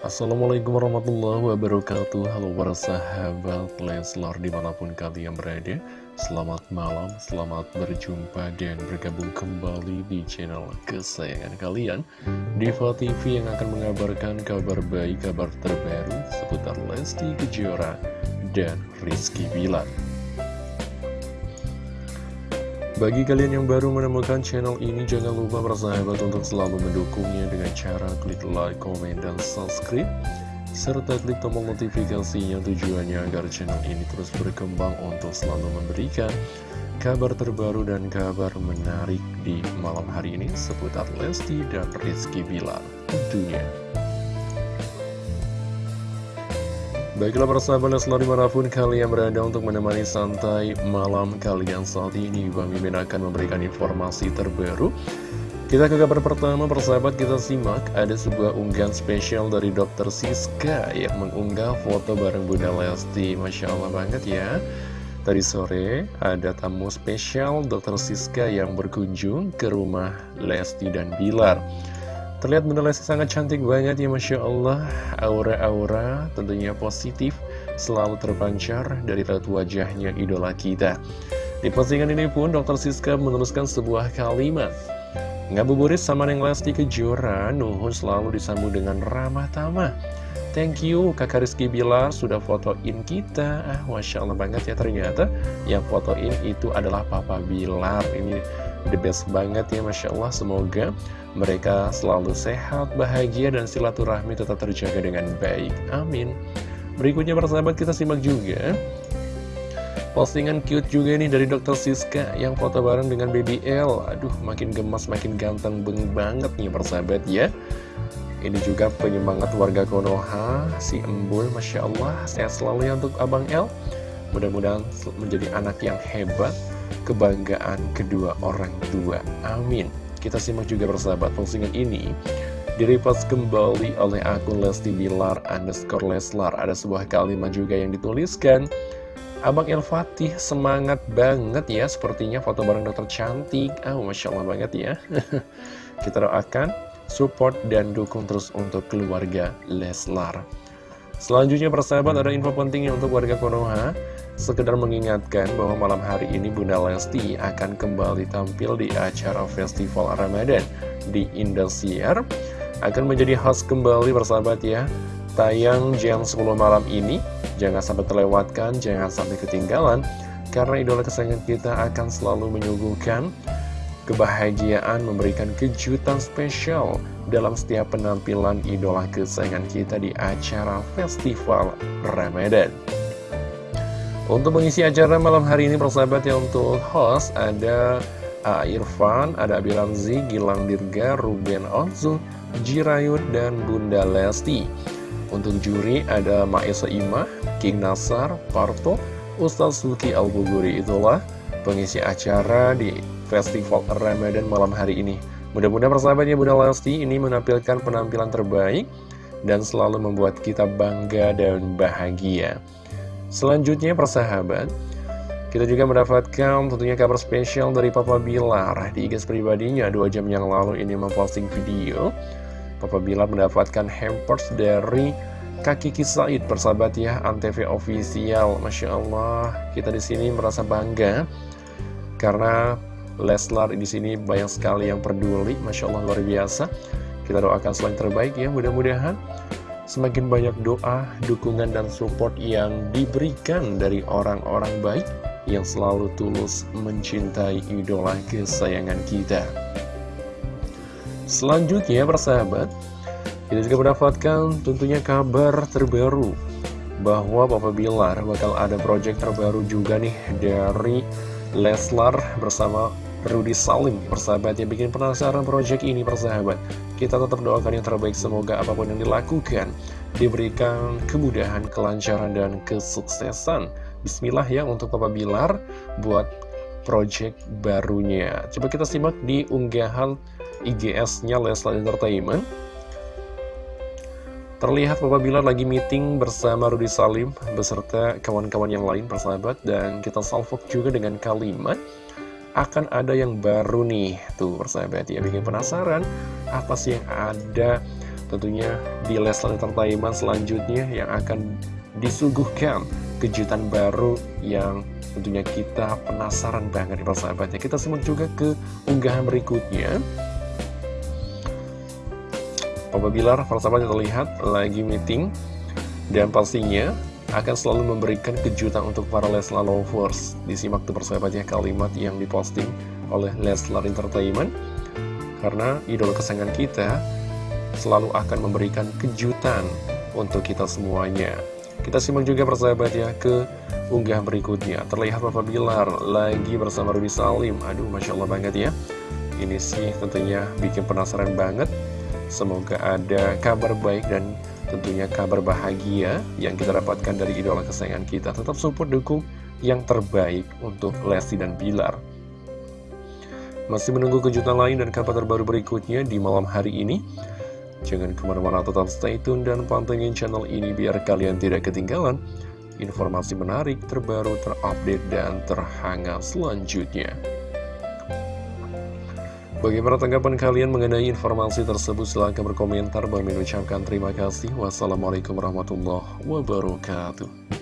Assalamualaikum warahmatullahi wabarakatuh. Halo para sahabat Leslar di mana pun kalian berada. Selamat malam, selamat berjumpa dan bergabung kembali di channel kesayangan kalian. Diva TV yang akan mengabarkan kabar baik, kabar terbaru seputar Lesti Kejora dan Rizky Bilar bagi kalian yang baru menemukan channel ini, jangan lupa bersahabat untuk selalu mendukungnya dengan cara klik like, komen, dan subscribe. Serta klik tombol notifikasinya tujuannya agar channel ini terus berkembang untuk selalu memberikan kabar terbaru dan kabar menarik di malam hari ini seputar Lesti dan Rizky Bilar tentunya. Baiklah persahabat Leslar di mana pun kalian berada untuk menemani santai malam kalian saat ini Bang Mimin akan memberikan informasi terbaru Kita ke kabar pertama persahabat kita simak Ada sebuah unggahan spesial dari Dr. Siska Yang mengunggah foto bareng Bunda Lesti Masya Allah banget ya Tadi sore ada tamu spesial Dr. Siska yang berkunjung ke rumah Lesti dan Bilar Terlihat Bunda Lesti sangat cantik banget ya Masya Allah. Aura-aura tentunya positif Selalu terpancar dari raut wajahnya idola kita. Di postingan ini pun Dr. Siska menuliskan sebuah kalimat. Ngabuburit sama Neng Lesti Kejora Nuhun selalu disambung dengan ramah tamah. Thank you kakak Rizky Bilar sudah fotoin kita. Ah, Masya Allah banget ya ternyata. Yang fotoin itu adalah Papa Bilar. Ini the best banget ya Masya Allah. Semoga mereka selalu sehat, bahagia, dan silaturahmi tetap terjaga dengan baik. Amin. Berikutnya persahabat kita simak juga Postingan cute juga nih dari Dr. Siska yang foto bareng dengan Baby L. Aduh makin gemas, makin ganteng beng banget nih persahabat ya. Ini juga penyemangat warga Konoha Si Embul, Masya Allah. Sehat selalu ya untuk Abang L. Mudah-mudahan menjadi anak yang hebat kebanggaan kedua orang tua. Amin. Kita simak juga persahabat postingan ini direpost kembali oleh akun Lesti Bilar underscore Leslar. Ada sebuah kalimat juga yang dituliskan. Abang El Fatih semangat banget ya Sepertinya foto bareng dokter cantik Ah, oh, Masya Allah banget ya Kita doakan support dan dukung terus untuk keluarga Leslar Selanjutnya persahabat ada info pentingnya untuk warga Konoha. Sekedar mengingatkan bahwa malam hari ini Bunda Lesti akan kembali tampil di acara Festival Ramadan di Indosiar. Akan menjadi host kembali bersahabat ya. Tayang jam 10 malam ini. Jangan sampai terlewatkan, jangan sampai ketinggalan Karena idola kesayangan kita akan selalu menyuguhkan kebahagiaan memberikan kejutan spesial dalam setiap penampilan idola kesayangan kita di acara Festival Ramadan. Untuk mengisi acara malam hari ini persahabat ya untuk host ada A. Irfan, ada Abilanzi, Gilang Dirga, Ruben Onzu, Jirayut, dan Bunda Lesti. Untuk juri ada Maesa Imah, King Nasar, Parto, Ustaz Suki Al-Buguri itulah pengisi acara di Festival Ramadan malam hari ini. Mudah-mudahan persahabatnya Bunda Lesti ini menampilkan penampilan terbaik dan selalu membuat kita bangga dan bahagia. Selanjutnya persahabat Kita juga mendapatkan tentunya kabar spesial dari Papa Bilar Di IG pribadinya dua jam yang lalu ini memposting video Papa Bilar mendapatkan hampers dari Kaki Kisaid persahabat ya Antv official. Masya Allah kita di sini merasa bangga Karena Leslar di sini banyak sekali yang peduli. Masya Allah luar biasa. Kita doakan selain terbaik ya mudah-mudahan semakin banyak doa, dukungan, dan support yang diberikan dari orang-orang baik yang selalu tulus mencintai idola kesayangan kita. Selanjutnya, persahabat, kita juga mendapatkan tentunya kabar terbaru bahwa Papa Bilar bakal ada project terbaru juga nih dari Leslar bersama Rudy Salim persahabat yang bikin penasaran project ini persahabat. Kita tetap doakan yang terbaik semoga apa pun yang dilakukan diberikan kemudahan, kelancaran, dan kesuksesan. Bismillah ya untuk Papa Bilar buat project barunya. Coba kita simak di unggahan IGS-nya Leslar Entertainment Terlihat Papa Bilar lagi meeting bersama Rudy Salim beserta kawan-kawan yang lain persahabat dan kita salvok juga dengan kalimat akan ada yang baru nih. Tuh persahabat ya bikin penasaran Apa sih yang ada tentunya di Leslar Entertainment selanjutnya yang akan disuguhkan kejutan baru yang tentunya kita penasaran banget nih persahabatnya kita simak juga ke unggahan berikutnya Papa Bilar persahabatnya terlihat lagi meeting dan pastinya akan selalu memberikan kejutan untuk para Leslar lovers disimak tuh persahabatnya kalimat yang diposting oleh Leslar Entertainment karena idola kesayangan kita selalu akan memberikan kejutan untuk kita semuanya. Kita simak juga persahabat ya ke unggah berikutnya. Terlihat Bapak Bilar lagi bersama Ruby Salim. Aduh, Masya Allah banget ya. Ini sih tentunya bikin penasaran banget. Semoga ada kabar baik dan tentunya kabar bahagia yang kita dapatkan dari idola kesayangan kita. Tetap support dukung yang terbaik untuk Lesti dan Bilar. Masih menunggu kejutan lain dan kabar terbaru berikutnya di malam hari ini. Jangan ke mana-mana tetap stay tune dan pantengin channel ini biar kalian tidak ketinggalan informasi menarik, terbaru, terupdate, dan terhangat selanjutnya. Bagaimana tanggapan kalian mengenai informasi tersebut? Silahkan berkomentar. Bagi mengucapkan terima kasih. Wassalamualaikum warahmatullahi wabarakatuh.